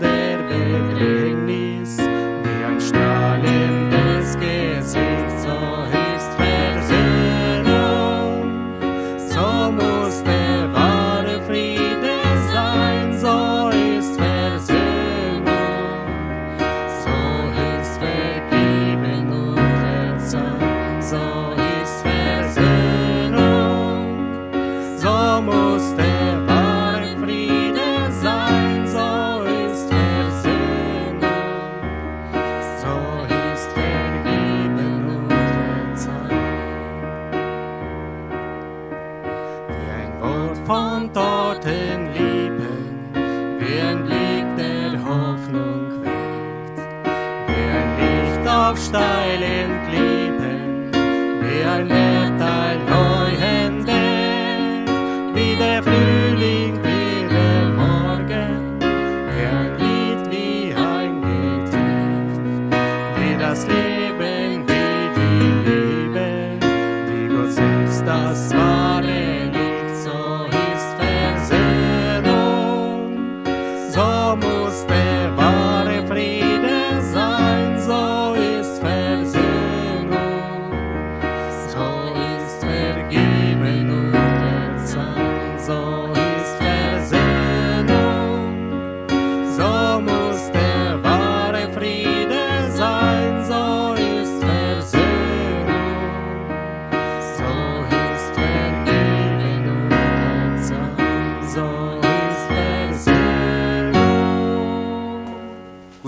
Weg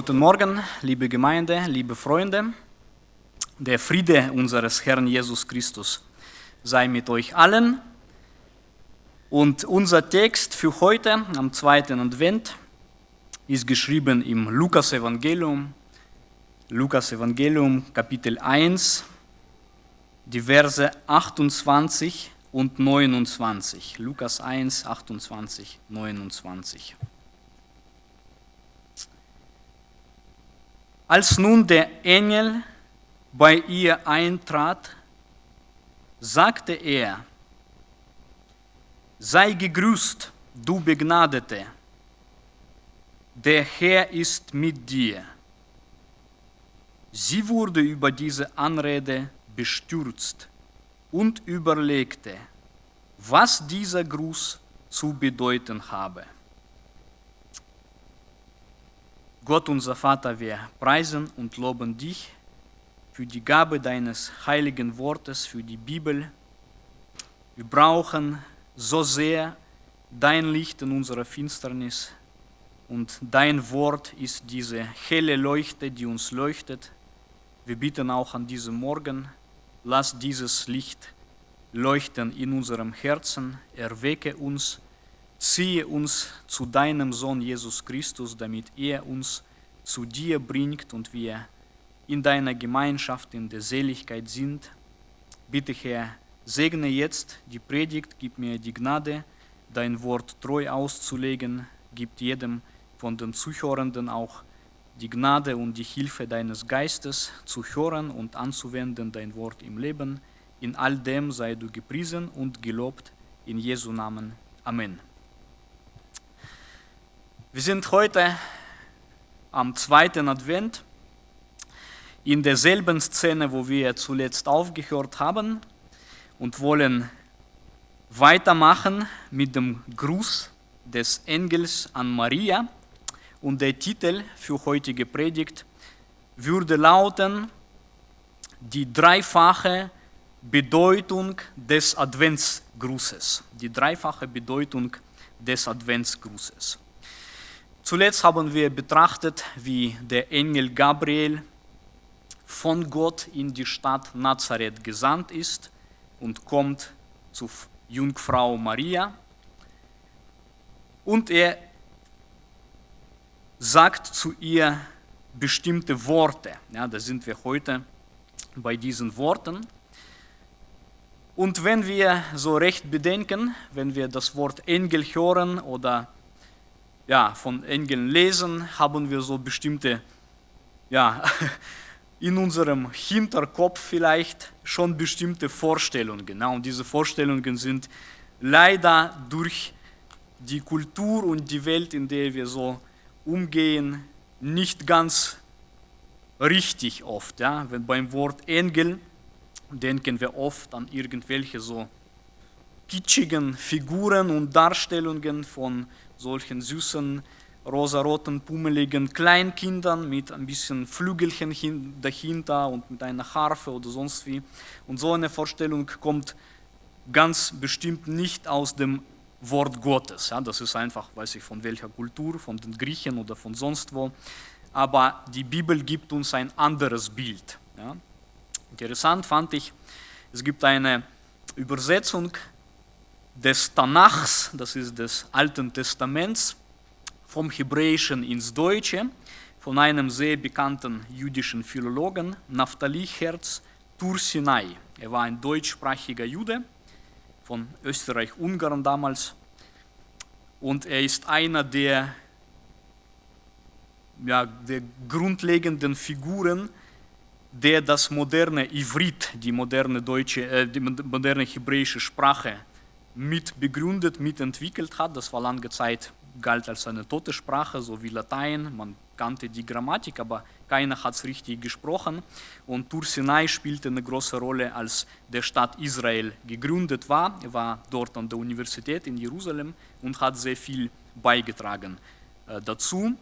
Guten Morgen, liebe Gemeinde, liebe Freunde. Der Friede unseres Herrn Jesus Christus sei mit euch allen. Und unser Text für heute am zweiten Advent ist geschrieben im Lukas Evangelium, Lukas Evangelium Kapitel 1, die Verse 28 und 29. Lukas 1, 28, 29. Als nun der Engel bei ihr eintrat, sagte er, sei gegrüßt, du Begnadete, der Herr ist mit dir. Sie wurde über diese Anrede bestürzt und überlegte, was dieser Gruß zu bedeuten habe. Gott unser Vater, wir preisen und loben dich für die Gabe deines heiligen Wortes, für die Bibel. Wir brauchen so sehr dein Licht in unserer Finsternis und dein Wort ist diese helle Leuchte, die uns leuchtet. Wir bitten auch an diesem Morgen, lass dieses Licht leuchten in unserem Herzen, erwecke uns, ziehe uns zu deinem Sohn Jesus Christus, damit er uns zu dir bringt und wir in deiner Gemeinschaft, in der Seligkeit sind. Bitte Herr, segne jetzt die Predigt, gib mir die Gnade, dein Wort treu auszulegen, gib jedem von den Zuhörenden auch die Gnade und die Hilfe deines Geistes zu hören und anzuwenden dein Wort im Leben. In all dem sei du gepriesen und gelobt In Jesu Namen. Amen. Wir sind heute am zweiten Advent in derselben Szene, wo wir zuletzt aufgehört haben und wollen weitermachen mit dem Gruß des Engels an Maria. Und der Titel für heutige Predigt würde lauten, die dreifache Bedeutung des Adventsgrußes. Die dreifache Bedeutung des Adventsgrußes. Zuletzt haben wir betrachtet, wie der Engel Gabriel von Gott in die Stadt Nazareth gesandt ist und kommt zu Jungfrau Maria. Und er sagt zu ihr bestimmte Worte. Ja, da sind wir heute bei diesen Worten. Und wenn wir so recht bedenken, wenn wir das Wort Engel hören oder ja, von Engeln lesen, haben wir so bestimmte, ja, in unserem Hinterkopf vielleicht schon bestimmte Vorstellungen. Ja, und diese Vorstellungen sind leider durch die Kultur und die Welt, in der wir so umgehen, nicht ganz richtig oft. Ja? Wenn beim Wort Engel denken wir oft an irgendwelche so kitschigen Figuren und Darstellungen von solchen süßen, rosaroten, pummeligen Kleinkindern mit ein bisschen Flügelchen dahinter und mit einer Harfe oder sonst wie. Und so eine Vorstellung kommt ganz bestimmt nicht aus dem Wort Gottes. Ja, das ist einfach, weiß ich von welcher Kultur, von den Griechen oder von sonst wo. Aber die Bibel gibt uns ein anderes Bild. Ja. Interessant fand ich, es gibt eine Übersetzung des Tanachs, das ist des Alten Testaments, vom Hebräischen ins Deutsche, von einem sehr bekannten jüdischen Philologen, Naphtali Herz Tursinai. Er war ein deutschsprachiger Jude von Österreich-Ungarn damals und er ist einer der, ja, der grundlegenden Figuren, der das moderne Ivrit, die moderne, deutsche, äh, die moderne hebräische Sprache mit begründet, mitentwickelt hat. Das war lange Zeit, galt als eine tote Sprache, so wie Latein. Man kannte die Grammatik, aber keiner hat es richtig gesprochen. Und Tur Sinai spielte eine große Rolle, als der Staat Israel gegründet war. Er war dort an der Universität in Jerusalem und hat sehr viel beigetragen äh, dazu.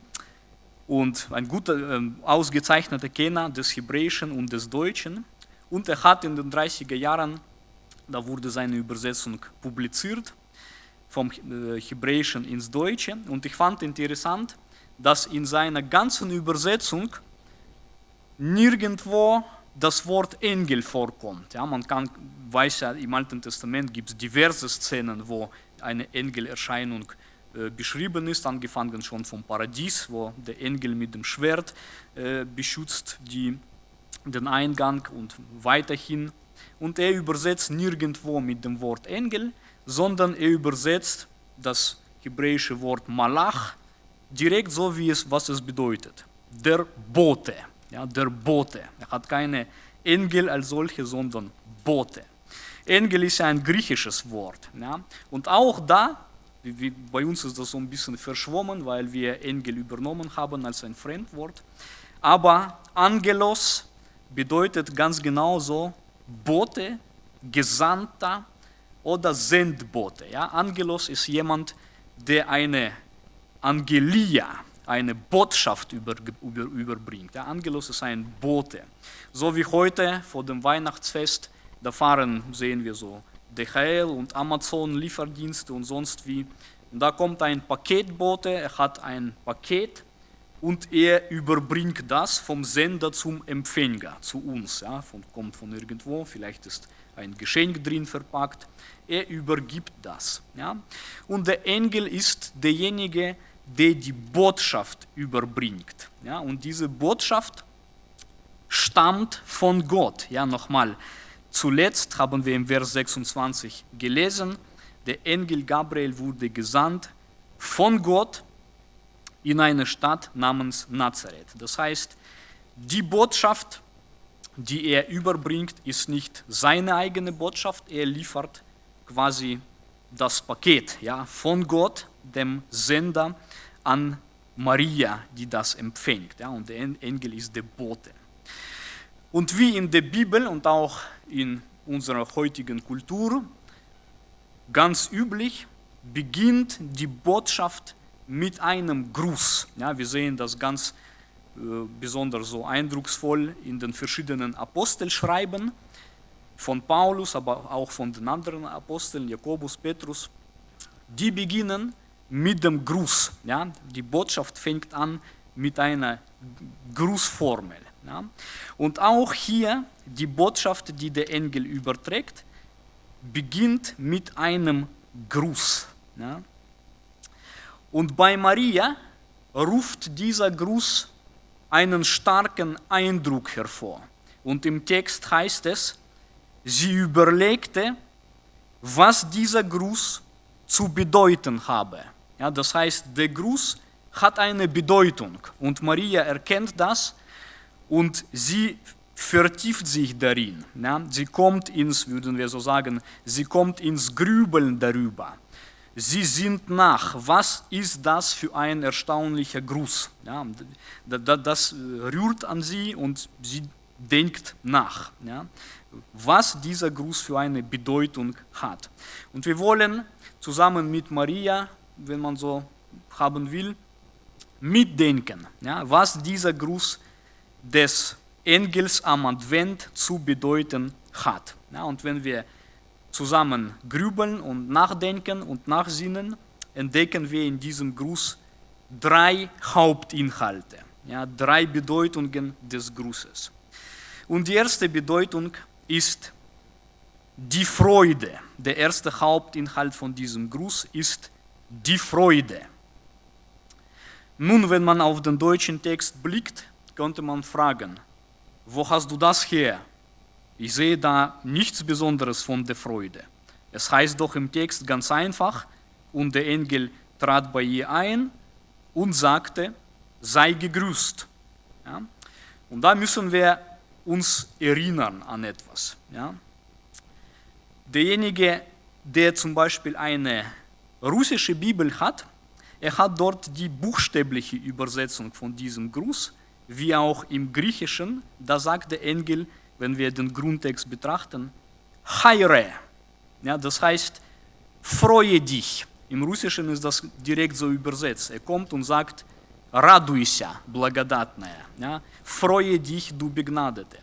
Und ein guter, äh, ausgezeichneter Kenner des Hebräischen und des Deutschen. Und er hat in den 30er Jahren da wurde seine Übersetzung publiziert vom äh, Hebräischen ins Deutsche. Und ich fand interessant, dass in seiner ganzen Übersetzung nirgendwo das Wort Engel vorkommt. Ja, man kann, weiß ja, im Alten Testament gibt es diverse Szenen, wo eine Engelerscheinung äh, beschrieben ist, angefangen schon vom Paradies, wo der Engel mit dem Schwert äh, beschützt die, den Eingang und weiterhin und er übersetzt nirgendwo mit dem Wort Engel, sondern er übersetzt das hebräische Wort Malach direkt so, wie es, was es bedeutet. Der Bote, ja, der Bote. Er hat keine Engel als solche, sondern Bote. Engel ist ja ein griechisches Wort. Ja, und auch da, wie, bei uns ist das so ein bisschen verschwommen, weil wir Engel übernommen haben als ein Fremdwort. Aber Angelos bedeutet ganz genauso Bote, Gesandter oder Sendbote. Ja? Angelos ist jemand, der eine Angelia, eine Botschaft über, über, überbringt. Der Angelos ist ein Bote. So wie heute vor dem Weihnachtsfest, da fahren, sehen wir so, DHL und Amazon Lieferdienste und sonst wie. Und da kommt ein Paketbote, er hat ein Paket und er überbringt das vom Sender zum Empfänger, zu uns. Ja, von, kommt von irgendwo, vielleicht ist ein Geschenk drin verpackt. Er übergibt das. Ja. Und der Engel ist derjenige, der die Botschaft überbringt. Ja. Und diese Botschaft stammt von Gott. Ja, nochmal. Zuletzt haben wir im Vers 26 gelesen, der Engel Gabriel wurde gesandt von Gott in eine Stadt namens Nazareth. Das heißt, die Botschaft, die er überbringt, ist nicht seine eigene Botschaft, er liefert quasi das Paket ja, von Gott, dem Sender, an Maria, die das empfängt. Ja, und der Engel ist der Bote. Und wie in der Bibel und auch in unserer heutigen Kultur ganz üblich, beginnt die Botschaft mit einem Gruß. Ja, wir sehen das ganz äh, besonders so eindrucksvoll in den verschiedenen Apostelschreiben von Paulus, aber auch von den anderen Aposteln, Jakobus, Petrus. Die beginnen mit dem Gruß. Ja? Die Botschaft fängt an mit einer Grußformel. Ja? Und auch hier die Botschaft, die der Engel überträgt, beginnt mit einem Gruß. Ja? Und bei Maria ruft dieser Gruß einen starken Eindruck hervor. Und im Text heißt es, sie überlegte, was dieser Gruß zu bedeuten habe. Ja, das heißt, der Gruß hat eine Bedeutung und Maria erkennt das und sie vertieft sich darin. Ja, sie kommt ins, würden wir so sagen, sie kommt ins Grübeln darüber. Sie sind nach, was ist das für ein erstaunlicher Gruß? Ja, das rührt an sie und sie denkt nach, ja, was dieser Gruß für eine Bedeutung hat. Und wir wollen zusammen mit Maria, wenn man so haben will, mitdenken, ja, was dieser Gruß des Engels am Advent zu bedeuten hat. Ja, und wenn wir zusammen grübeln und nachdenken und nachsinnen, entdecken wir in diesem Gruß drei Hauptinhalte, ja, drei Bedeutungen des Grußes. Und die erste Bedeutung ist die Freude. Der erste Hauptinhalt von diesem Gruß ist die Freude. Nun, wenn man auf den deutschen Text blickt, könnte man fragen, wo hast du das her? Ich sehe da nichts Besonderes von der Freude. Es heißt doch im Text ganz einfach, und der Engel trat bei ihr ein und sagte, sei gegrüßt. Ja? Und da müssen wir uns erinnern an etwas. Ja? Derjenige, der zum Beispiel eine russische Bibel hat, er hat dort die buchstäbliche Übersetzung von diesem Gruß, wie auch im Griechischen, da sagt der Engel, wenn wir den Grundtext betrachten, Haire. Ja, das heißt, freue dich. Im Russischen ist das direkt so übersetzt. Er kommt und sagt, радуйся, благодатная. Ja, freue dich, du Begnadete.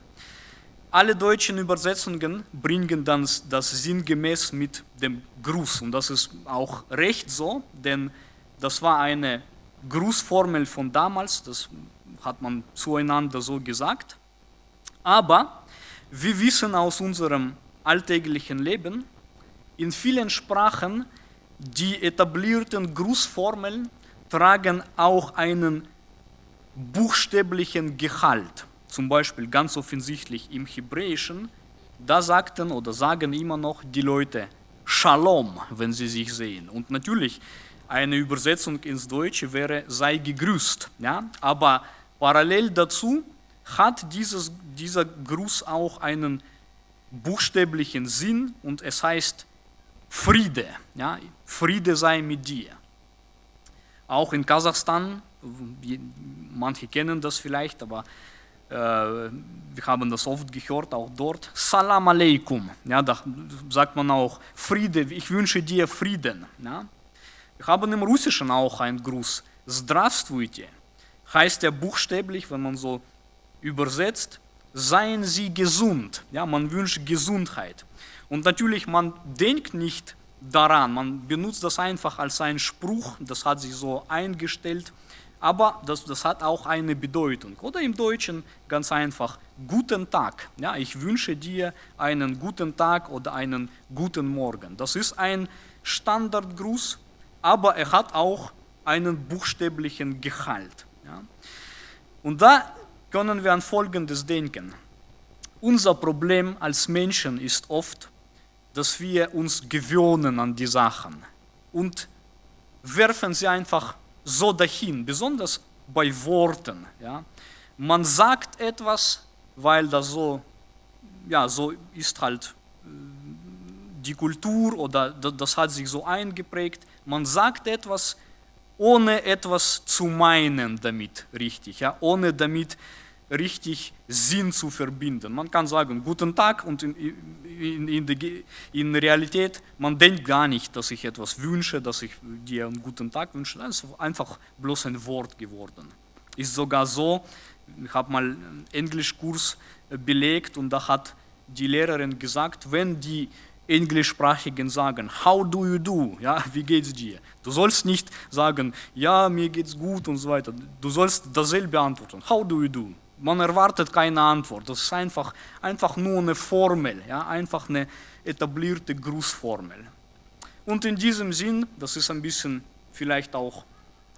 Alle deutschen Übersetzungen bringen dann das sinngemäß mit dem Gruß. Und das ist auch recht so, denn das war eine Grußformel von damals, das hat man zueinander so gesagt. Aber wir wissen aus unserem alltäglichen Leben, in vielen Sprachen, die etablierten Grußformeln tragen auch einen buchstäblichen Gehalt. Zum Beispiel ganz offensichtlich im Hebräischen, da sagten oder sagen immer noch die Leute Shalom, wenn sie sich sehen. Und natürlich, eine Übersetzung ins Deutsche wäre sei gegrüßt. Ja? Aber parallel dazu hat dieses, dieser Gruß auch einen buchstäblichen Sinn und es heißt Friede. Ja? Friede sei mit dir. Auch in Kasachstan, manche kennen das vielleicht, aber äh, wir haben das oft gehört, auch dort, Salam Aleikum. Ja, da sagt man auch Friede, ich wünsche dir Frieden. Ja? Wir haben im Russischen auch einen Gruß, Здравствуйте. Heißt ja buchstäblich, wenn man so übersetzt, seien Sie gesund. Ja, man wünscht Gesundheit. Und natürlich, man denkt nicht daran, man benutzt das einfach als einen Spruch, das hat sich so eingestellt, aber das, das hat auch eine Bedeutung. Oder im Deutschen ganz einfach, guten Tag. Ja, ich wünsche dir einen guten Tag oder einen guten Morgen. Das ist ein Standardgruß, aber er hat auch einen buchstäblichen Gehalt. Ja. Und da können wir an Folgendes denken. Unser Problem als Menschen ist oft, dass wir uns gewöhnen an die Sachen und werfen sie einfach so dahin, besonders bei Worten. Ja. Man sagt etwas, weil das so, ja, so ist halt äh, die Kultur oder das hat sich so eingeprägt, man sagt etwas, ohne etwas zu meinen damit, richtig, ja, ohne damit richtig Sinn zu verbinden. Man kann sagen, guten Tag und in, in, in, die, in Realität, man denkt gar nicht, dass ich etwas wünsche, dass ich dir einen guten Tag wünsche. Das ist einfach bloß ein Wort geworden. Ist sogar so, ich habe mal einen Englischkurs belegt und da hat die Lehrerin gesagt, wenn die Englischsprachigen sagen, how do you do, ja, wie geht's dir? Du sollst nicht sagen, ja, mir geht's gut und so weiter. Du sollst dasselbe antworten, how do you do? Man erwartet keine Antwort, das ist einfach, einfach nur eine Formel, ja, einfach eine etablierte Grußformel. Und in diesem Sinn, das ist ein bisschen vielleicht auch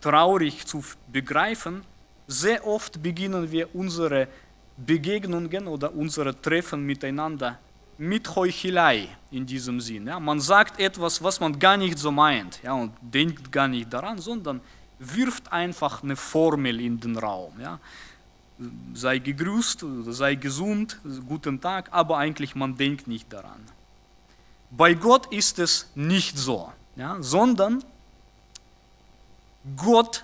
traurig zu begreifen, sehr oft beginnen wir unsere Begegnungen oder unsere Treffen miteinander mit Heuchelei in diesem Sinn. Ja. Man sagt etwas, was man gar nicht so meint ja, und denkt gar nicht daran, sondern wirft einfach eine Formel in den Raum. Ja. Sei gegrüßt, sei gesund, guten Tag, aber eigentlich man denkt nicht daran. Bei Gott ist es nicht so, ja, sondern Gott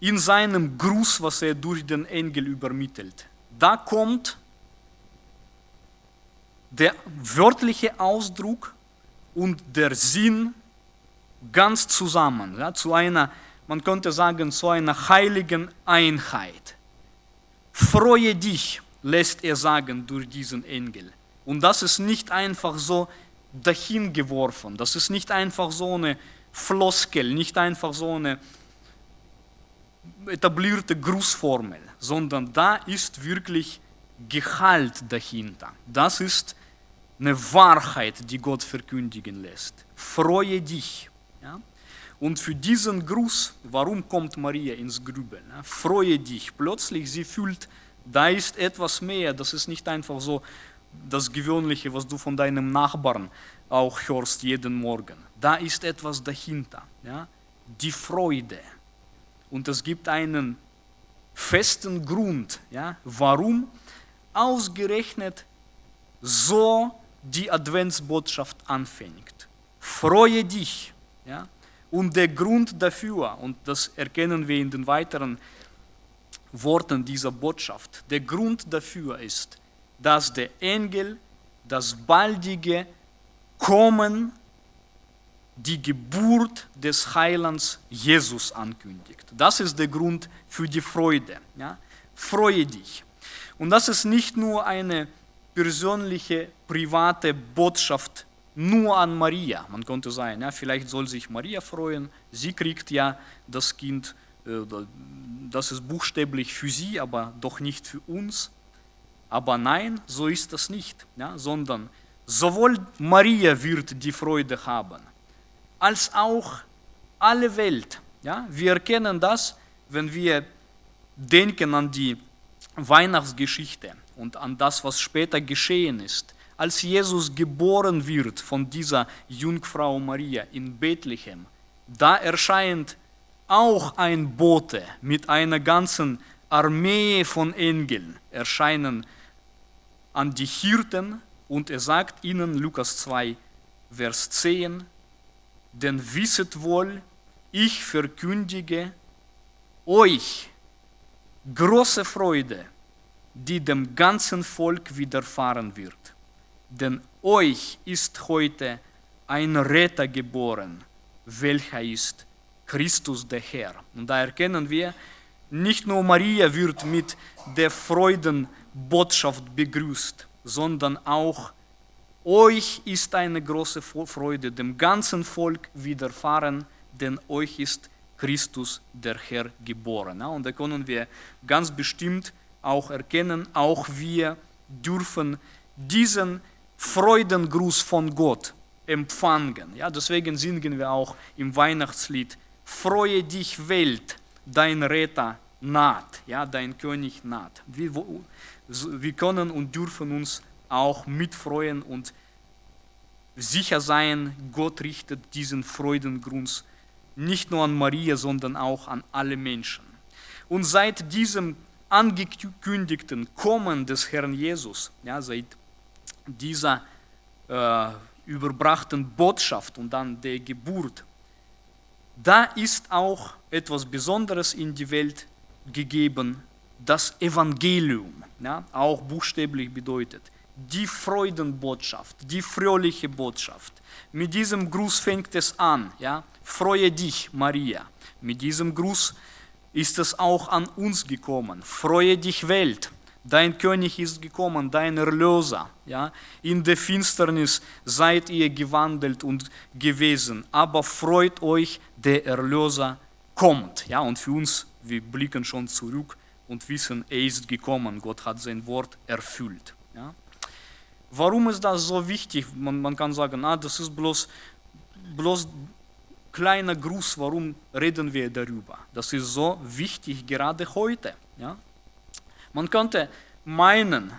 in seinem Gruß, was er durch den Engel übermittelt, da kommt der wörtliche Ausdruck und der Sinn ganz zusammen, ja, zu einer, man könnte sagen, zu einer heiligen Einheit. Freue dich, lässt er sagen durch diesen Engel. Und das ist nicht einfach so dahingeworfen, das ist nicht einfach so eine Floskel, nicht einfach so eine etablierte Grußformel, sondern da ist wirklich Gehalt dahinter. Das ist eine Wahrheit, die Gott verkündigen lässt. Freue dich. Ja? Und für diesen Gruß, warum kommt Maria ins Grübeln? Ja? Freue dich. Plötzlich, sie fühlt, da ist etwas mehr. Das ist nicht einfach so das Gewöhnliche, was du von deinem Nachbarn auch hörst jeden Morgen. Da ist etwas dahinter. Ja? Die Freude. Und es gibt einen festen Grund, ja? warum ausgerechnet so die Adventsbotschaft anfängt. Freue dich. Ja? Und der Grund dafür, und das erkennen wir in den weiteren Worten dieser Botschaft, der Grund dafür ist, dass der Engel das baldige Kommen, die Geburt des Heilands Jesus ankündigt. Das ist der Grund für die Freude. Ja? Freue dich. Und das ist nicht nur eine persönliche, private Botschaft nur an Maria. Man könnte sagen, ja, vielleicht soll sich Maria freuen, sie kriegt ja das Kind, äh, das ist buchstäblich für sie, aber doch nicht für uns. Aber nein, so ist das nicht, ja, sondern sowohl Maria wird die Freude haben, als auch alle Welt. Ja. Wir erkennen das, wenn wir denken an die Weihnachtsgeschichte und an das, was später geschehen ist. Als Jesus geboren wird von dieser Jungfrau Maria in Bethlehem, da erscheint auch ein Bote mit einer ganzen Armee von Engeln, erscheinen an die Hirten und er sagt ihnen, Lukas 2, Vers 10, denn wisset wohl, ich verkündige euch große Freude, die dem ganzen Volk widerfahren wird. Denn euch ist heute ein Retter geboren, welcher ist Christus der Herr. Und da erkennen wir, nicht nur Maria wird mit der Freudenbotschaft begrüßt, sondern auch euch ist eine große Freude, dem ganzen Volk widerfahren, denn euch ist Christus der Herr geboren. Und da können wir ganz bestimmt auch erkennen, auch wir dürfen diesen Freudengruß von Gott empfangen. Ja, deswegen singen wir auch im Weihnachtslied, Freue dich Welt, dein Retter naht, ja, dein König naht. Wir, wir können und dürfen uns auch mitfreuen und sicher sein, Gott richtet diesen Freudengruß nicht nur an Maria, sondern auch an alle Menschen. Und seit diesem angekündigten Kommen des Herrn Jesus, ja, seit dieser äh, überbrachten Botschaft und dann der Geburt, da ist auch etwas Besonderes in die Welt gegeben, das Evangelium, ja, auch buchstäblich bedeutet, die Freudenbotschaft, die fröhliche Botschaft. Mit diesem Gruß fängt es an, ja, freue dich, Maria. Mit diesem Gruß ist es auch an uns gekommen, freue dich, Welt. Dein König ist gekommen, dein Erlöser. Ja? In der Finsternis seid ihr gewandelt und gewesen, aber freut euch, der Erlöser kommt. Ja? Und für uns, wir blicken schon zurück und wissen, er ist gekommen. Gott hat sein Wort erfüllt. Ja? Warum ist das so wichtig? Man, man kann sagen, ah, das ist bloß, bloß kleiner Gruß, warum reden wir darüber? Das ist so wichtig gerade heute. Ja? Man könnte meinen,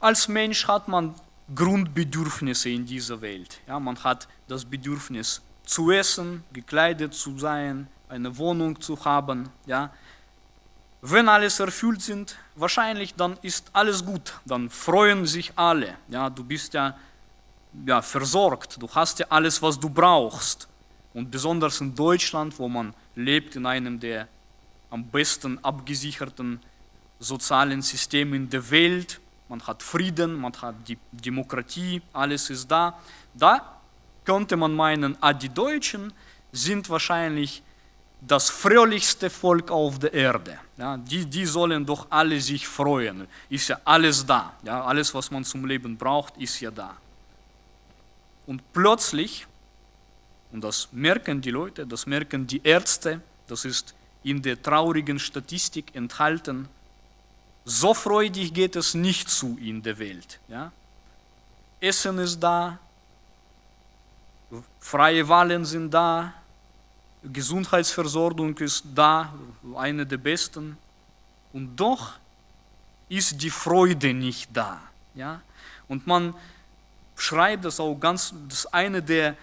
als Mensch hat man Grundbedürfnisse in dieser Welt. Ja, man hat das Bedürfnis zu essen, gekleidet zu sein, eine Wohnung zu haben. Ja. Wenn alles erfüllt sind, wahrscheinlich dann ist alles gut, dann freuen sich alle. Ja, du bist ja, ja versorgt, du hast ja alles, was du brauchst. Und besonders in Deutschland, wo man lebt in einem der am besten abgesicherten sozialen System in der Welt, man hat Frieden, man hat die Demokratie, alles ist da. Da könnte man meinen, ah, die Deutschen sind wahrscheinlich das fröhlichste Volk auf der Erde. Ja, die, die sollen doch alle sich freuen. Ist ja alles da. Ja, alles, was man zum Leben braucht, ist ja da. Und plötzlich, und das merken die Leute, das merken die Ärzte, das ist in der traurigen Statistik enthalten, so freudig geht es nicht zu in der Welt. Ja? Essen ist da, freie Wahlen sind da, Gesundheitsversorgung ist da, eine der besten. Und doch ist die Freude nicht da. Ja? Und man schreibt das auch ganz, das eine der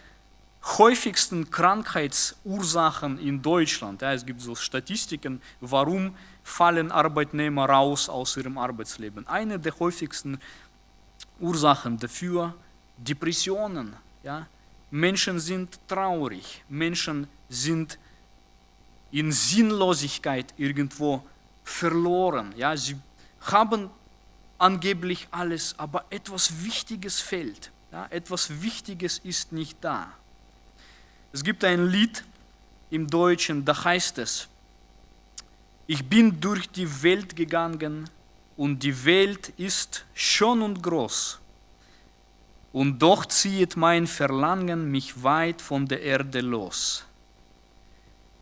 häufigsten Krankheitsursachen in Deutschland. Ja, es gibt so Statistiken, warum fallen Arbeitnehmer raus aus ihrem Arbeitsleben. Eine der häufigsten Ursachen dafür, Depressionen. Ja? Menschen sind traurig, Menschen sind in Sinnlosigkeit irgendwo verloren. Ja? Sie haben angeblich alles, aber etwas Wichtiges fehlt. Ja? Etwas Wichtiges ist nicht da. Es gibt ein Lied im Deutschen, da heißt es, ich bin durch die Welt gegangen und die Welt ist schön und groß. Und doch zieht mein Verlangen mich weit von der Erde los.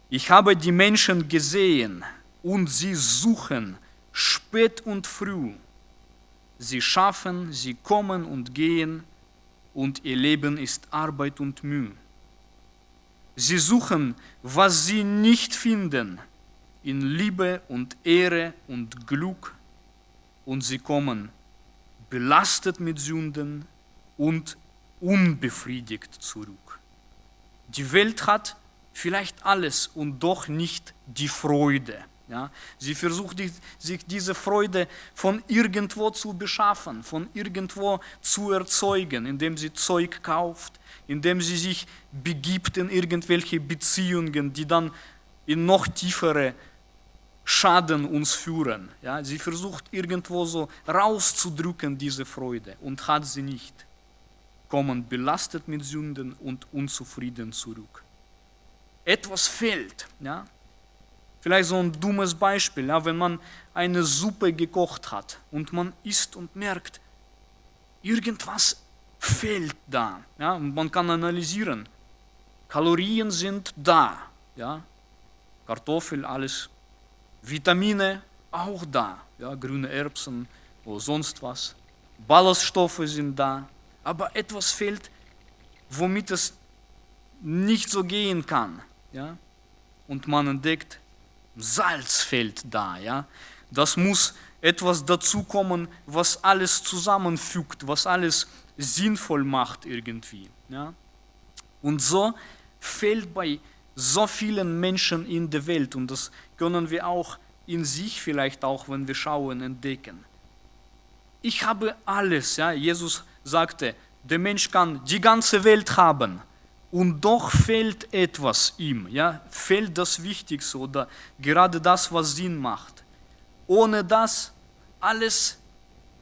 Ich habe die Menschen gesehen und sie suchen spät und früh. Sie schaffen, sie kommen und gehen und ihr Leben ist Arbeit und Mühe. Sie suchen, was sie nicht finden in Liebe und Ehre und Glück und sie kommen belastet mit Sünden und unbefriedigt zurück. Die Welt hat vielleicht alles und doch nicht die Freude. Ja? Sie versucht sich diese Freude von irgendwo zu beschaffen, von irgendwo zu erzeugen, indem sie Zeug kauft, indem sie sich begibt in irgendwelche Beziehungen, die dann in noch tiefere Schaden uns führen. Ja, sie versucht irgendwo so rauszudrücken, diese Freude, und hat sie nicht. Kommen belastet mit Sünden und unzufrieden zurück. Etwas fehlt. Ja? Vielleicht so ein dummes Beispiel, ja, wenn man eine Suppe gekocht hat und man isst und merkt, irgendwas fehlt da. Ja? Und man kann analysieren. Kalorien sind da. Ja? Kartoffel, alles Vitamine auch da, ja, grüne Erbsen oder sonst was. Ballaststoffe sind da, aber etwas fehlt, womit es nicht so gehen kann. Ja? Und man entdeckt, Salz fehlt da. Ja? Das muss etwas dazukommen, was alles zusammenfügt, was alles sinnvoll macht irgendwie. Ja? Und so fehlt bei so vielen Menschen in der Welt und das können wir auch in sich vielleicht auch, wenn wir schauen, entdecken. Ich habe alles, ja, Jesus sagte, der Mensch kann die ganze Welt haben und doch fehlt etwas ihm, ja, fehlt das Wichtigste oder gerade das, was Sinn macht. Ohne das alles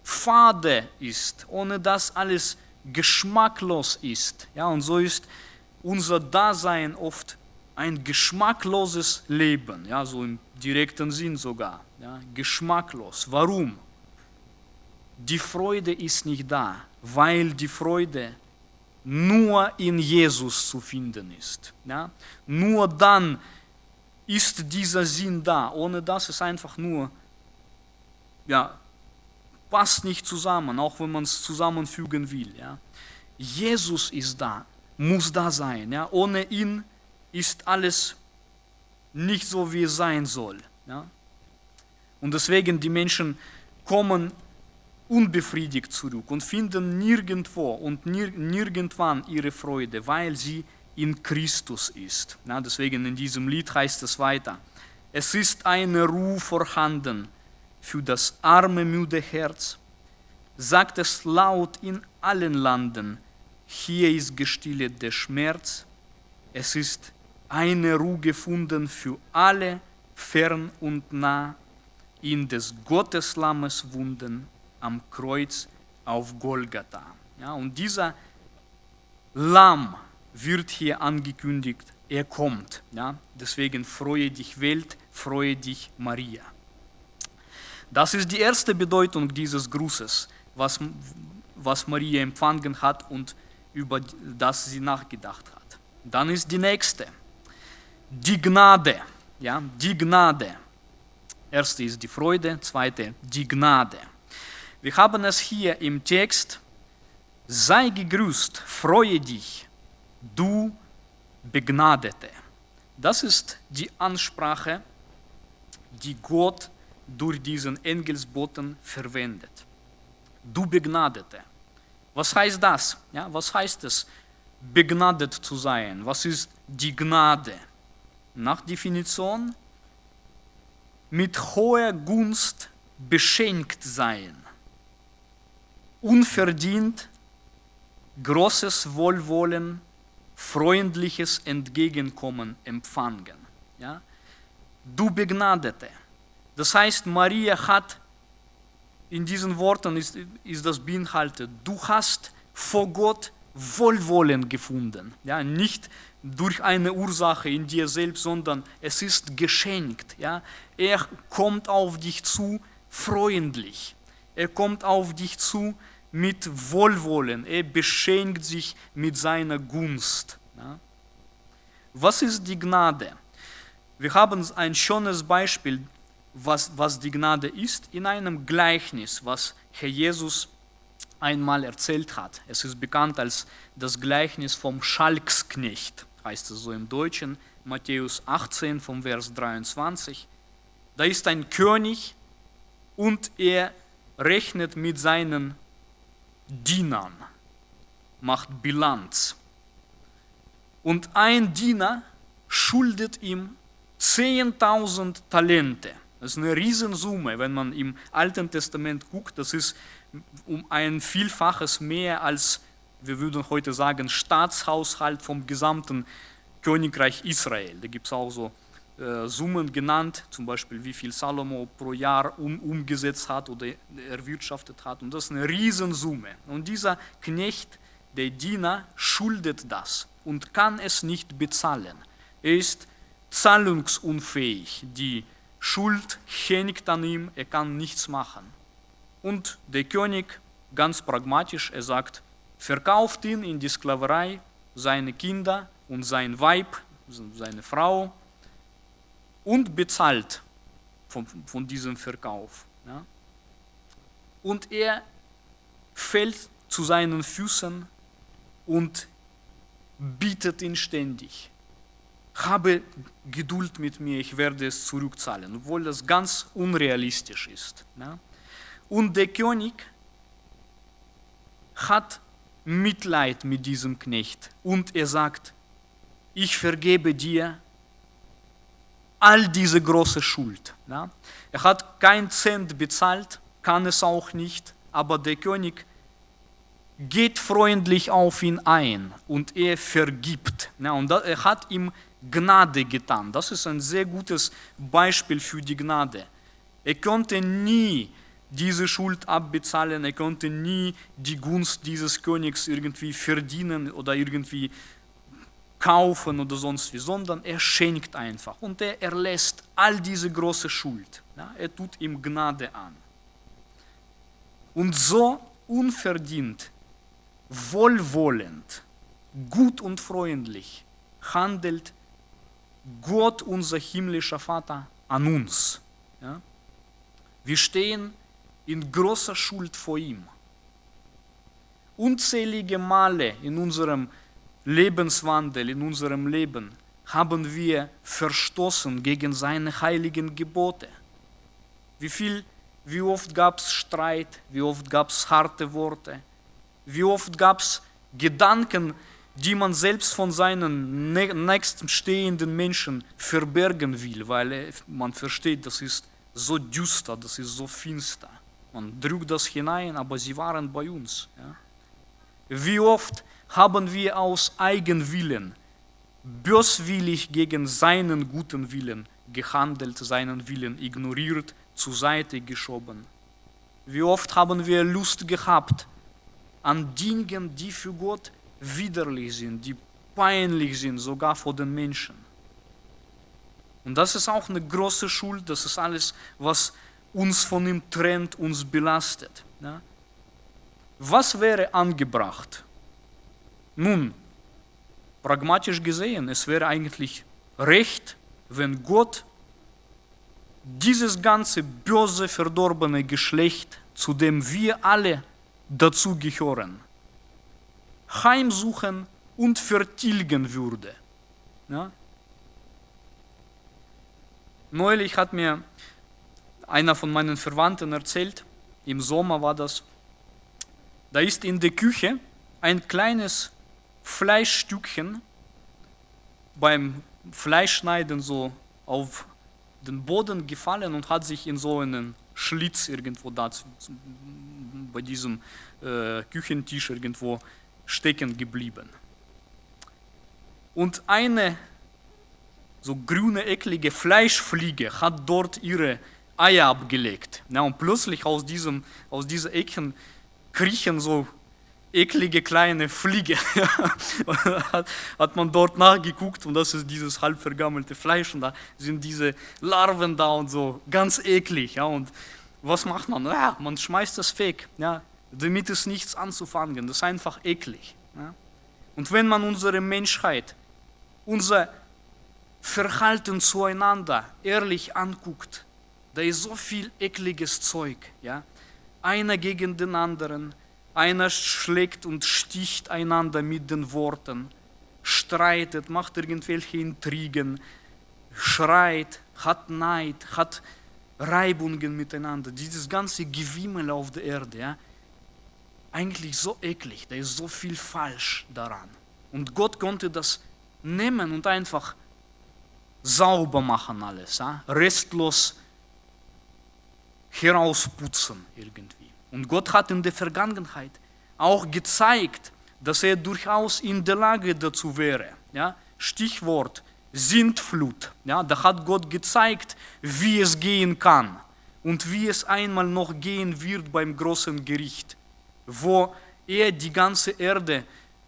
fade ist, ohne dass alles geschmacklos ist. Ja, und so ist unser Dasein oft ein geschmackloses Leben, ja, so im direkten Sinn sogar. Ja, geschmacklos. Warum? Die Freude ist nicht da, weil die Freude nur in Jesus zu finden ist. Ja? Nur dann ist dieser Sinn da. Ohne das ist einfach nur, ja, passt nicht zusammen, auch wenn man es zusammenfügen will. Ja? Jesus ist da, muss da sein. Ja? Ohne ihn ist alles nicht so, wie es sein soll. Ja? Und deswegen die Menschen kommen unbefriedigt zurück und finden nirgendwo und nir nirgendwann ihre Freude, weil sie in Christus ist. Ja, deswegen in diesem Lied heißt es weiter, es ist eine Ruhe vorhanden für das arme, müde Herz, sagt es laut in allen Landen, hier ist gestillet der Schmerz, es ist eine Ruhe gefunden für alle, fern und nah, in des Gotteslammes Wunden am Kreuz auf Golgatha. Ja, und dieser Lamm wird hier angekündigt, er kommt. Ja, deswegen freue dich Welt, freue dich Maria. Das ist die erste Bedeutung dieses Grußes, was, was Maria empfangen hat und über das sie nachgedacht hat. Dann ist die nächste, die Gnade. Ja, die Gnade. Erste ist die Freude, zweite die Gnade. Wir haben es hier im Text, sei gegrüßt, freue dich, du Begnadete. Das ist die Ansprache, die Gott durch diesen Engelsboten verwendet. Du Begnadete. Was heißt das? Ja, was heißt es, begnadet zu sein? Was ist die Gnade? Nach Definition, mit hoher Gunst beschenkt sein unverdient großes Wohlwollen, freundliches Entgegenkommen empfangen. Ja? Du Begnadete. Das heißt, Maria hat, in diesen Worten ist, ist das beinhaltet, du hast vor Gott Wohlwollen gefunden. Ja? Nicht durch eine Ursache in dir selbst, sondern es ist geschenkt. Ja? Er kommt auf dich zu freundlich. Er kommt auf dich zu mit Wohlwollen. Er beschenkt sich mit seiner Gunst. Was ist die Gnade? Wir haben ein schönes Beispiel, was, was die Gnade ist, in einem Gleichnis, was Herr Jesus einmal erzählt hat. Es ist bekannt als das Gleichnis vom Schalksknecht, heißt es so im Deutschen, Matthäus 18 vom Vers 23. Da ist ein König und er rechnet mit seinen Dienern, macht Bilanz. Und ein Diener schuldet ihm 10.000 Talente. Das ist eine Riesensumme, wenn man im Alten Testament guckt. Das ist um ein Vielfaches mehr als, wir würden heute sagen, Staatshaushalt vom gesamten Königreich Israel. Da gibt es auch so Summen genannt, zum Beispiel wie viel Salomo pro Jahr um, umgesetzt hat oder erwirtschaftet hat. Und das ist eine Riesensumme. Und dieser Knecht, der Diener, schuldet das und kann es nicht bezahlen. Er ist zahlungsunfähig. Die Schuld hängt an ihm, er kann nichts machen. Und der König, ganz pragmatisch, er sagt, verkauft ihn in die Sklaverei, seine Kinder und sein Weib, seine Frau, und bezahlt von, von diesem Verkauf. Ja. Und er fällt zu seinen Füßen und bittet ihn ständig. Habe Geduld mit mir, ich werde es zurückzahlen, obwohl das ganz unrealistisch ist. Ja. Und der König hat Mitleid mit diesem Knecht und er sagt, ich vergebe dir all diese große Schuld. Ja. Er hat kein Cent bezahlt, kann es auch nicht, aber der König geht freundlich auf ihn ein und er vergibt. Ja, und er hat ihm Gnade getan. Das ist ein sehr gutes Beispiel für die Gnade. Er konnte nie diese Schuld abbezahlen, er konnte nie die Gunst dieses Königs irgendwie verdienen oder irgendwie kaufen oder sonst wie, sondern er schenkt einfach und er erlässt all diese große Schuld. Ja, er tut ihm Gnade an. Und so unverdient, wohlwollend, gut und freundlich handelt Gott, unser himmlischer Vater, an uns. Ja? Wir stehen in großer Schuld vor ihm. Unzählige Male in unserem Lebenswandel, in unserem Leben haben wir verstoßen gegen seine heiligen Gebote. Wie, viel, wie oft gab es Streit, wie oft gab es harte Worte, wie oft gab es Gedanken, die man selbst von seinen nächsten stehenden Menschen verbergen will, weil man versteht, das ist so düster, das ist so finster. Man drückt das hinein, aber sie waren bei uns. Ja. Wie oft haben wir aus Eigenwillen böswillig gegen seinen guten Willen gehandelt, seinen Willen ignoriert, zur Seite geschoben. Wie oft haben wir Lust gehabt an Dingen, die für Gott widerlich sind, die peinlich sind, sogar vor den Menschen. Und das ist auch eine große Schuld, das ist alles, was uns von ihm trennt, uns belastet. Was wäre angebracht? Nun, pragmatisch gesehen, es wäre eigentlich recht, wenn Gott dieses ganze böse, verdorbene Geschlecht, zu dem wir alle dazugehören, heimsuchen und vertilgen würde. Ja? Neulich hat mir einer von meinen Verwandten erzählt, im Sommer war das, da ist in der Küche ein kleines Fleischstückchen beim Fleischschneiden so auf den Boden gefallen und hat sich in so einen Schlitz irgendwo da bei diesem äh, Küchentisch irgendwo stecken geblieben. Und eine so grüne, eklige Fleischfliege hat dort ihre Eier abgelegt. Ja, und plötzlich aus, diesem, aus dieser Ecken kriechen so eklige kleine Fliege. hat, hat man dort nachgeguckt und das ist dieses halb vergammelte Fleisch und da sind diese Larven da und so, ganz eklig. Ja, und was macht man? Ja, man schmeißt das weg. Ja, damit ist nichts anzufangen. Das ist einfach eklig. Ja? Und wenn man unsere Menschheit, unser Verhalten zueinander ehrlich anguckt, da ist so viel ekliges Zeug. Ja? Einer gegen den anderen, einer schlägt und sticht einander mit den Worten, streitet, macht irgendwelche Intrigen, schreit, hat Neid, hat Reibungen miteinander. Dieses ganze Gewimmel auf der Erde. Ja? eigentlich so eklig, da ist so viel falsch daran. Und Gott konnte das nehmen und einfach sauber machen alles, ja? restlos herausputzen irgendwie. Und Gott hat in der Vergangenheit auch gezeigt, dass er durchaus in der Lage dazu wäre. Ja? Stichwort Sintflut. Ja? Da hat Gott gezeigt, wie es gehen kann und wie es einmal noch gehen wird beim großen Gericht wo er die ganze Erde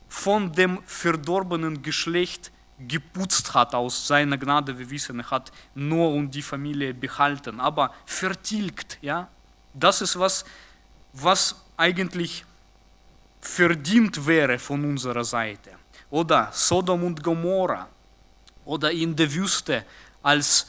von dem verdorbenen Geschlecht geputzt hat aus seiner Gnade. Wir wissen, er hat nur und die Familie behalten, aber vertilgt. Ja? Das ist was, was eigentlich verdient wäre von unserer Seite. Oder Sodom und Gomorra oder in der Wüste, als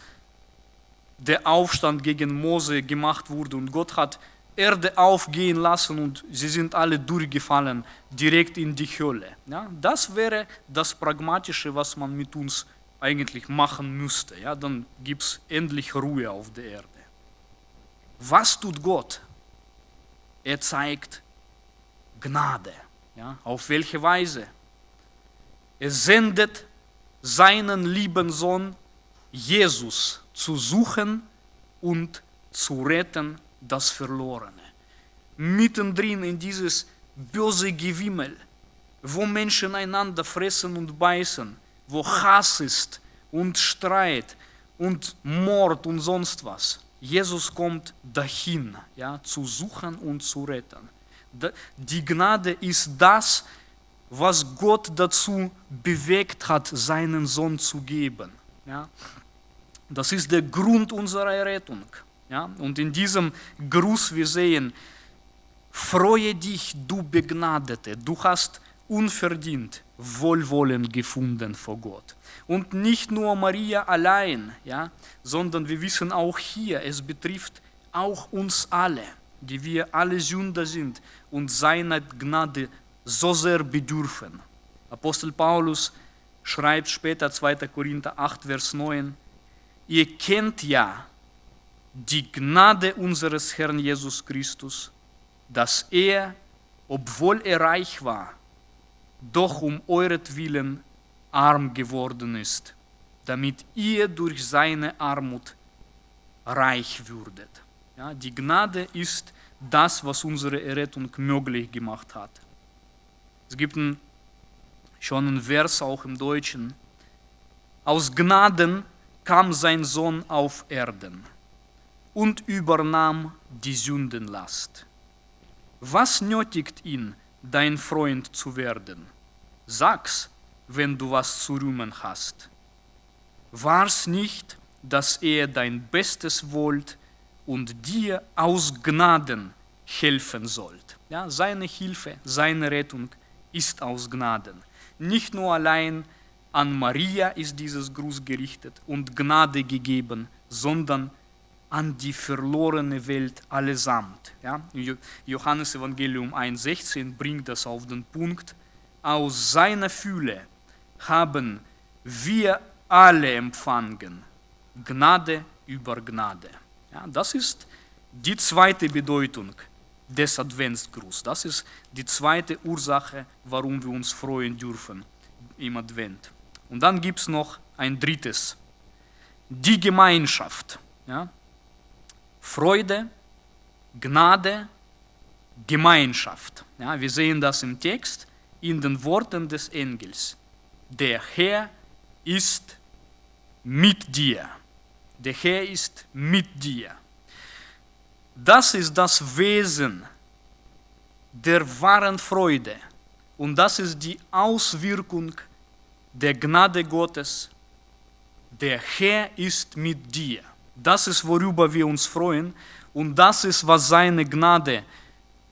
der Aufstand gegen Mose gemacht wurde und Gott hat Erde aufgehen lassen und sie sind alle durchgefallen, direkt in die Hölle. Ja, das wäre das Pragmatische, was man mit uns eigentlich machen müsste. Ja, dann gibt es endlich Ruhe auf der Erde. Was tut Gott? Er zeigt Gnade. Ja, auf welche Weise? Er sendet seinen lieben Sohn Jesus zu suchen und zu retten das Verlorene. Mittendrin in dieses böse Gewimmel, wo Menschen einander fressen und beißen, wo Hass ist und Streit und Mord und sonst was. Jesus kommt dahin, ja, zu suchen und zu retten. Die Gnade ist das, was Gott dazu bewegt hat, seinen Sohn zu geben. Ja. Das ist der Grund unserer Rettung. Ja. Und in diesem Gruß wir sehen, freue dich, du Begnadete, du hast unverdient Wohlwollen gefunden vor Gott. Und nicht nur Maria allein, ja, sondern wir wissen auch hier, es betrifft auch uns alle, die wir alle Sünder sind und seiner Gnade so sehr bedürfen. Apostel Paulus schreibt später 2. Korinther 8, Vers 9, ihr kennt ja die Gnade unseres Herrn Jesus Christus, dass er, obwohl er reich war, doch um euretwillen arm geworden ist, damit ihr durch seine Armut reich würdet. Ja, die Gnade ist das, was unsere Errettung möglich gemacht hat. Es gibt ein, schon einen Vers auch im Deutschen. Aus Gnaden kam sein Sohn auf Erden und übernahm die Sündenlast. Was nötigt ihn, dein Freund zu werden? Sag's, wenn du was zu rühmen hast. War's nicht, dass er dein Bestes wollt und dir aus Gnaden helfen sollt? Ja, seine Hilfe, seine Rettung ist aus Gnaden. Nicht nur allein an Maria ist dieses Gruß gerichtet und Gnade gegeben, sondern an die verlorene Welt allesamt. Ja? Johannes Evangelium 1,16 bringt das auf den Punkt. Aus seiner Fülle haben wir alle empfangen, Gnade über Gnade. Ja, das ist die zweite Bedeutung des Adventsgruß. Das ist die zweite Ursache, warum wir uns freuen dürfen im Advent. Und dann gibt es noch ein drittes, die Gemeinschaft. Ja? Freude, Gnade, Gemeinschaft. Ja, wir sehen das im Text in den Worten des Engels. Der Herr ist mit dir. Der Herr ist mit dir. Das ist das Wesen der wahren Freude und das ist die Auswirkung der Gnade Gottes. Der Herr ist mit dir. Das ist, worüber wir uns freuen und das ist, was seine Gnade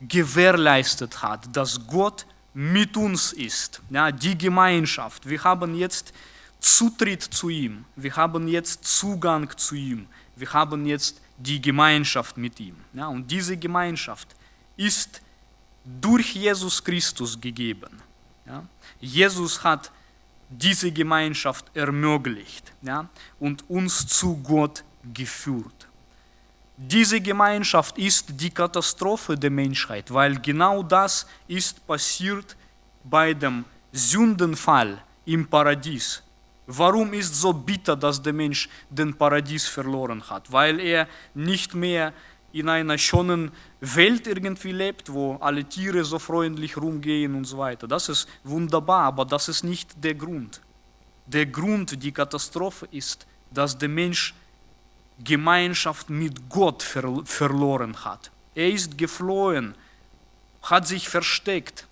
gewährleistet hat, dass Gott mit uns ist. Ja, die Gemeinschaft. Wir haben jetzt Zutritt zu ihm. Wir haben jetzt Zugang zu ihm. Wir haben jetzt die Gemeinschaft mit ihm. Ja, und diese Gemeinschaft ist durch Jesus Christus gegeben. Ja. Jesus hat diese Gemeinschaft ermöglicht ja, und uns zu Gott geführt. Diese Gemeinschaft ist die Katastrophe der Menschheit, weil genau das ist passiert bei dem Sündenfall im Paradies. Warum ist so bitter, dass der Mensch den Paradies verloren hat? Weil er nicht mehr in einer schönen Welt irgendwie lebt, wo alle Tiere so freundlich rumgehen und so weiter. Das ist wunderbar, aber das ist nicht der Grund. Der Grund, die Katastrophe ist, dass der Mensch Gemeinschaft mit Gott ver verloren hat. Er ist geflohen, hat sich versteckt.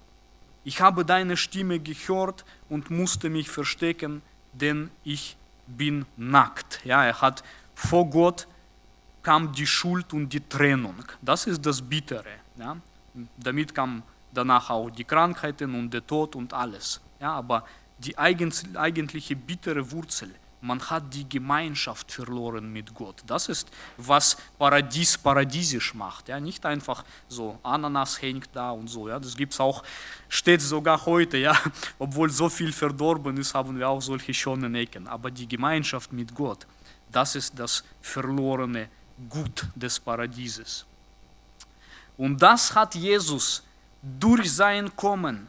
Ich habe deine Stimme gehört und musste mich verstecken denn ich bin nackt. Ja, er hat vor Gott kam die Schuld und die Trennung. Das ist das Bittere. Ja. Damit kam danach auch die Krankheiten und der Tod und alles. Ja, aber die eigentliche bittere Wurzel man hat die Gemeinschaft verloren mit Gott. Das ist, was Paradies paradiesisch macht. Ja? Nicht einfach so, Ananas hängt da und so. Ja? Das gibt es auch, steht sogar heute. Ja? Obwohl so viel verdorben ist, haben wir auch solche schönen Ecken. Aber die Gemeinschaft mit Gott, das ist das verlorene Gut des Paradieses. Und das hat Jesus durch sein Kommen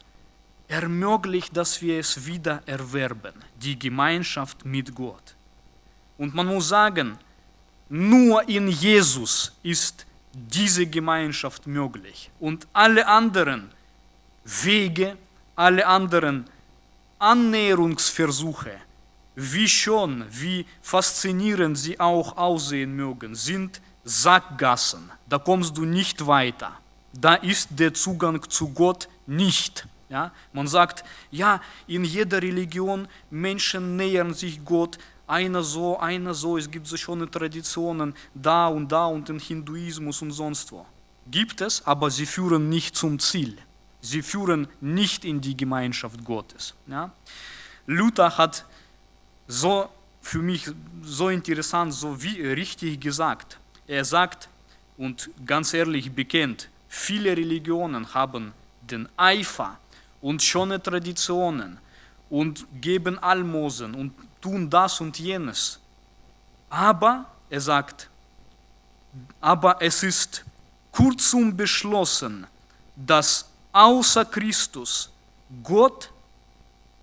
ermöglicht, dass wir es wieder erwerben, die Gemeinschaft mit Gott. Und man muss sagen, nur in Jesus ist diese Gemeinschaft möglich. Und alle anderen Wege, alle anderen Annäherungsversuche, wie schon, wie faszinierend sie auch aussehen mögen, sind Sackgassen. Da kommst du nicht weiter. Da ist der Zugang zu Gott nicht. Ja? Man sagt, ja, in jeder Religion Menschen nähern sich Gott, einer so, einer so, es gibt so schöne Traditionen da und da und im Hinduismus und sonst wo. Gibt es, aber sie führen nicht zum Ziel. Sie führen nicht in die Gemeinschaft Gottes. Ja? Luther hat so für mich so interessant, so wie richtig gesagt. Er sagt und ganz ehrlich bekennt, viele Religionen haben den Eifer und schöne Traditionen und geben Almosen und tun das und jenes. Aber, er sagt, aber es ist kurzum beschlossen, dass außer Christus Gott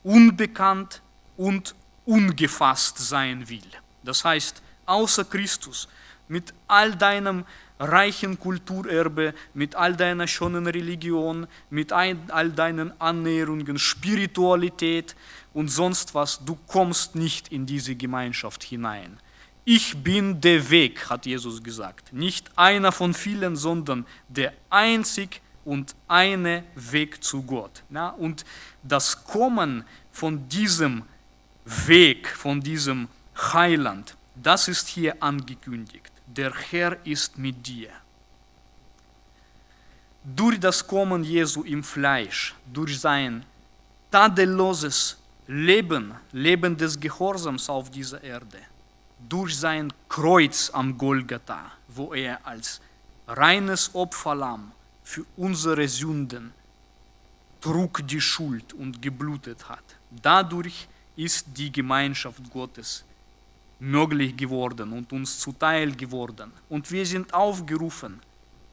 unbekannt und ungefasst sein will. Das heißt, außer Christus, mit all deinem reichen Kulturerbe, mit all deiner schönen Religion, mit all deinen Annäherungen, Spiritualität und sonst was, du kommst nicht in diese Gemeinschaft hinein. Ich bin der Weg, hat Jesus gesagt. Nicht einer von vielen, sondern der einzig und eine Weg zu Gott. Ja, und das Kommen von diesem Weg, von diesem Heiland, das ist hier angekündigt der Herr ist mit dir. Durch das Kommen Jesu im Fleisch, durch sein tadelloses Leben, Leben des Gehorsams auf dieser Erde, durch sein Kreuz am Golgatha, wo er als reines Opferlamm für unsere Sünden trug die Schuld und geblutet hat. Dadurch ist die Gemeinschaft Gottes möglich geworden und uns zuteil geworden. Und wir sind aufgerufen,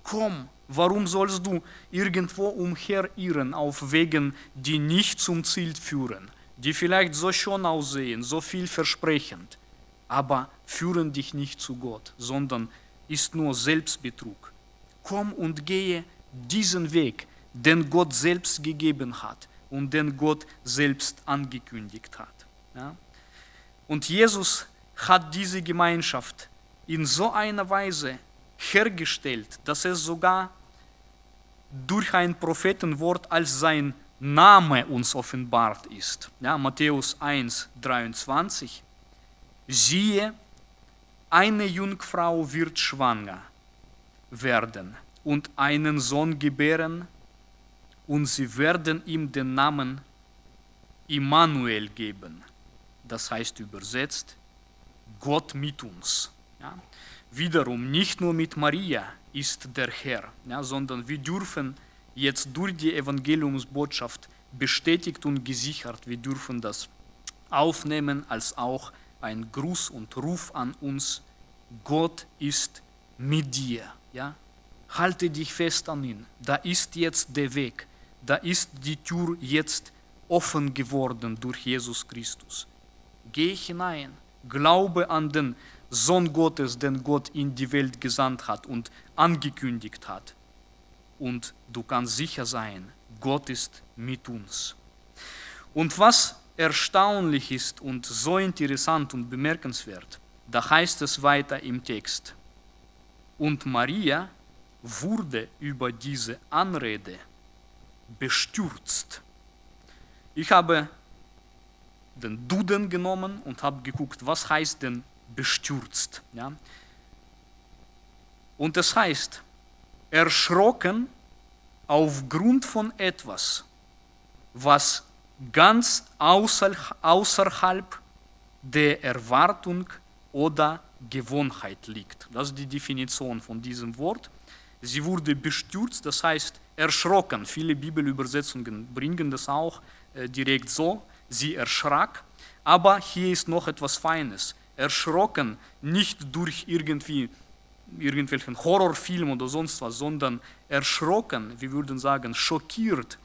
komm, warum sollst du irgendwo umherirren auf Wegen, die nicht zum Ziel führen, die vielleicht so schön aussehen, so vielversprechend, aber führen dich nicht zu Gott, sondern ist nur Selbstbetrug. Komm und gehe diesen Weg, den Gott selbst gegeben hat und den Gott selbst angekündigt hat. Ja? Und Jesus hat diese Gemeinschaft in so einer Weise hergestellt, dass es sogar durch ein Prophetenwort als sein Name uns offenbart ist. Ja, Matthäus 1, 23. Siehe, eine Jungfrau wird schwanger werden und einen Sohn gebären, und sie werden ihm den Namen Immanuel geben. Das heißt übersetzt, Gott mit uns. Ja. Wiederum nicht nur mit Maria ist der Herr, ja, sondern wir dürfen jetzt durch die Evangeliumsbotschaft bestätigt und gesichert, wir dürfen das aufnehmen als auch ein Gruß und Ruf an uns. Gott ist mit dir. Ja? Halte dich fest an ihn. Da ist jetzt der Weg. Da ist die Tür jetzt offen geworden durch Jesus Christus. Geh hinein Glaube an den Sohn Gottes, den Gott in die Welt gesandt hat und angekündigt hat. Und du kannst sicher sein, Gott ist mit uns. Und was erstaunlich ist und so interessant und bemerkenswert, da heißt es weiter im Text. Und Maria wurde über diese Anrede bestürzt. Ich habe den Duden genommen und habe geguckt, was heißt denn bestürzt. Ja? Und es heißt, erschrocken aufgrund von etwas, was ganz außerhalb der Erwartung oder Gewohnheit liegt. Das ist die Definition von diesem Wort. Sie wurde bestürzt, das heißt erschrocken. Viele Bibelübersetzungen bringen das auch äh, direkt so sie erschrak, aber hier ist noch etwas Feines. Erschrocken nicht durch irgendwie irgendwelchen Horrorfilm oder sonst was, sondern erschrocken, wir würden sagen, schockiert,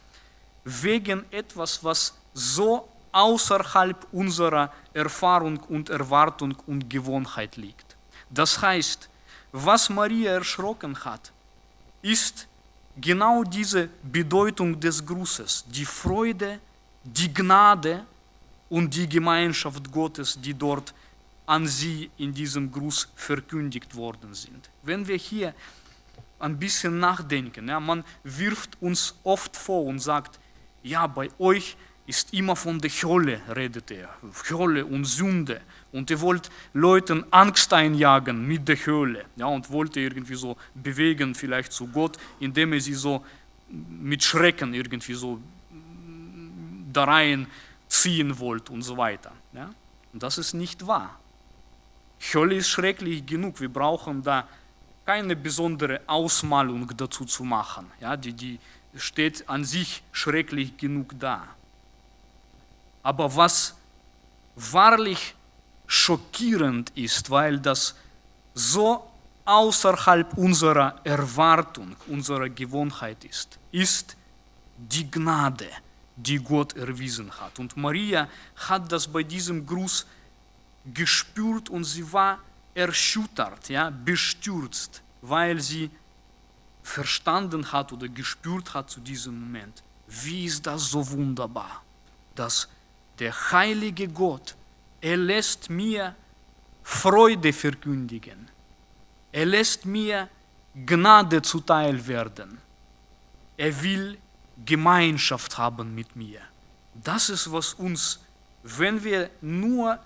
wegen etwas, was so außerhalb unserer Erfahrung und Erwartung und Gewohnheit liegt. Das heißt, was Maria erschrocken hat, ist genau diese Bedeutung des Grußes, die Freude, die Gnade und die Gemeinschaft Gottes, die dort an sie in diesem Gruß verkündigt worden sind. Wenn wir hier ein bisschen nachdenken, ja, man wirft uns oft vor und sagt, ja, bei euch ist immer von der Hölle, redet er, Hölle und Sünde. Und ihr wollt Leuten Angst einjagen mit der Hölle. Ja, und wollt ihr irgendwie so bewegen, vielleicht zu Gott, indem ihr sie so mit Schrecken irgendwie so da rein ziehen wollt und so weiter. Ja? Und das ist nicht wahr. Hölle ist schrecklich genug. Wir brauchen da keine besondere Ausmalung dazu zu machen. Ja? Die, die steht an sich schrecklich genug da. Aber was wahrlich schockierend ist, weil das so außerhalb unserer Erwartung, unserer Gewohnheit ist, ist die Gnade, die Gott erwiesen hat. Und Maria hat das bei diesem Gruß gespürt und sie war erschüttert, ja, bestürzt, weil sie verstanden hat oder gespürt hat zu diesem Moment, wie ist das so wunderbar, dass der heilige Gott, er lässt mir Freude verkündigen. Er lässt mir Gnade zuteil werden. Er will Gemeinschaft haben mit mir. Das ist, was uns, wenn wir nur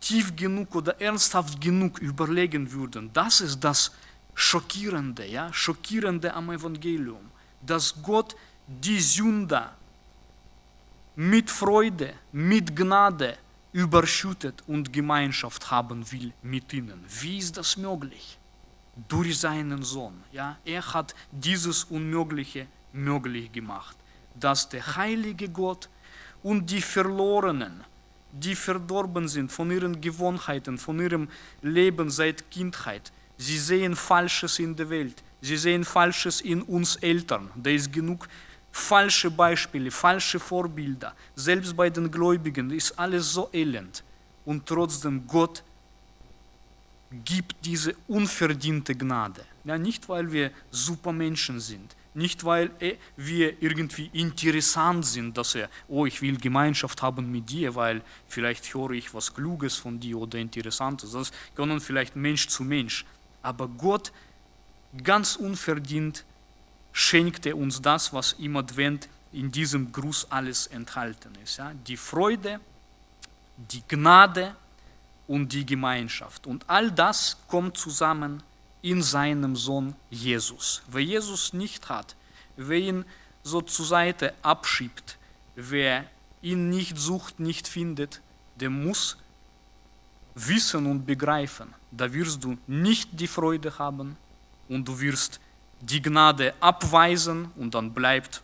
tief genug oder ernsthaft genug überlegen würden, das ist das Schockierende, ja, Schockierende am Evangelium, dass Gott die Sünder mit Freude, mit Gnade überschüttet und Gemeinschaft haben will mit ihnen. Wie ist das möglich? Durch seinen Sohn. Ja? Er hat dieses Unmögliche möglich gemacht, dass der heilige Gott und die Verlorenen, die verdorben sind von ihren Gewohnheiten, von ihrem Leben seit Kindheit, sie sehen Falsches in der Welt, sie sehen Falsches in uns Eltern. Da ist genug falsche Beispiele, falsche Vorbilder. Selbst bei den Gläubigen ist alles so elend. Und trotzdem Gott gibt diese unverdiente Gnade. Ja, nicht, weil wir super Menschen sind, nicht, weil wir irgendwie interessant sind, dass er, oh, ich will Gemeinschaft haben mit dir, weil vielleicht höre ich was Kluges von dir oder Interessantes. Das können vielleicht Mensch zu Mensch. Aber Gott ganz unverdient schenkt er uns das, was im Advent in diesem Gruß alles enthalten ist. Ja? Die Freude, die Gnade und die Gemeinschaft. Und all das kommt zusammen in seinem Sohn Jesus. Wer Jesus nicht hat, wer ihn so zur Seite abschiebt, wer ihn nicht sucht, nicht findet, der muss wissen und begreifen, da wirst du nicht die Freude haben und du wirst die Gnade abweisen und dann bleibt,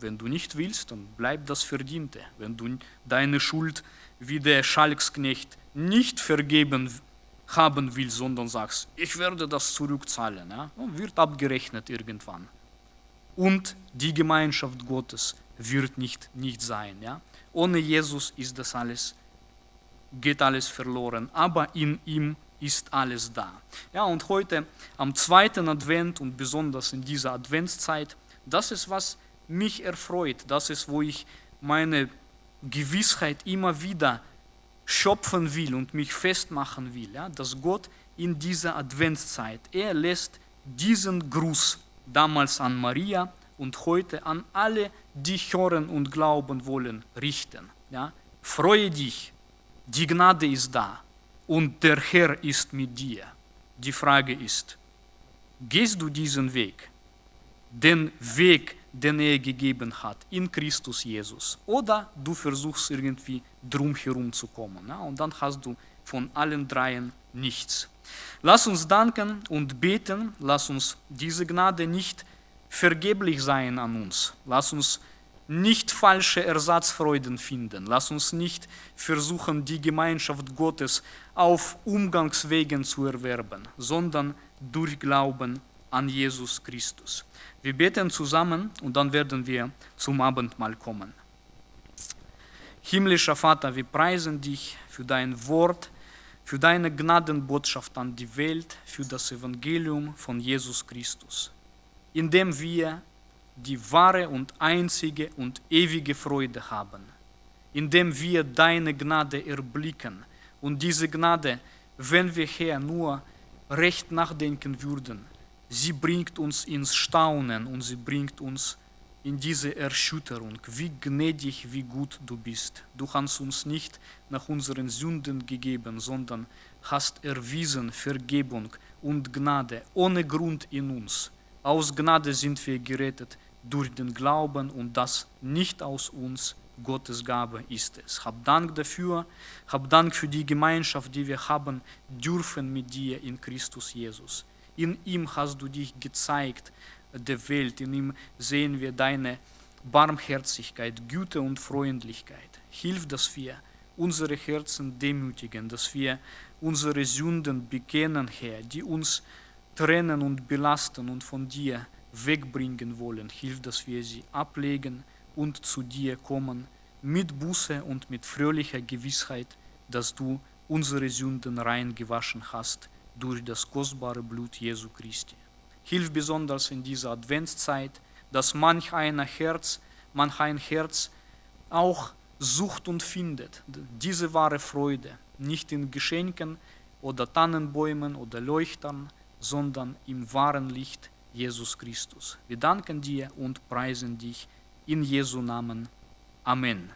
wenn du nicht willst, dann bleibt das Verdiente. Wenn du deine Schuld wie der Schalksknecht nicht vergeben haben willst, sondern sagst, ich werde das zurückzahlen, ja, wird abgerechnet irgendwann. Und die Gemeinschaft Gottes wird nicht, nicht sein. Ja. Ohne Jesus ist das alles, geht alles verloren, aber in ihm ist alles da. Ja, und heute am zweiten Advent und besonders in dieser Adventszeit, das ist, was mich erfreut. Das ist, wo ich meine Gewissheit immer wieder schöpfen will und mich festmachen will, ja, dass Gott in dieser Adventszeit, er lässt diesen Gruß damals an Maria und heute an alle, die hören und glauben wollen, richten. Ja. Freue dich, die Gnade ist da und der Herr ist mit dir. Die Frage ist, gehst du diesen Weg, den Weg, den er gegeben hat in Christus Jesus, oder du versuchst irgendwie drumherum zu kommen ja? und dann hast du von allen dreien nichts. Lass uns danken und beten, lass uns diese Gnade nicht vergeblich sein an uns, lass uns nicht falsche Ersatzfreuden finden. Lass uns nicht versuchen, die Gemeinschaft Gottes auf Umgangswegen zu erwerben, sondern durch Glauben an Jesus Christus. Wir beten zusammen und dann werden wir zum Abendmahl kommen. Himmlischer Vater, wir preisen dich für dein Wort, für deine Gnadenbotschaft an die Welt, für das Evangelium von Jesus Christus. in dem wir die wahre und einzige und ewige Freude haben, in dem wir deine Gnade erblicken und diese Gnade, wenn wir Herr nur recht nachdenken würden, sie bringt uns ins Staunen und sie bringt uns in diese Erschütterung, wie gnädig, wie gut du bist. Du hast uns nicht nach unseren Sünden gegeben, sondern hast erwiesen Vergebung und Gnade ohne Grund in uns. Aus Gnade sind wir gerettet durch den Glauben und das nicht aus uns, Gottes Gabe ist es. Hab Dank dafür, hab Dank für die Gemeinschaft, die wir haben dürfen mit dir in Christus Jesus. In ihm hast du dich gezeigt der Welt, in ihm sehen wir deine Barmherzigkeit, Güte und Freundlichkeit. Hilf, dass wir unsere Herzen demütigen, dass wir unsere Sünden bekennen, Herr, die uns trennen und belasten und von dir wegbringen wollen. Hilf, dass wir sie ablegen und zu dir kommen mit Buße und mit fröhlicher Gewissheit, dass du unsere Sünden rein gewaschen hast durch das kostbare Blut Jesu Christi. Hilf besonders in dieser Adventszeit, dass manch einer Herz, manch ein Herz auch sucht und findet diese wahre Freude, nicht in Geschenken oder Tannenbäumen oder Leuchtern, sondern im wahren Licht Jesus Christus. Wir danken dir und preisen dich in Jesu Namen. Amen.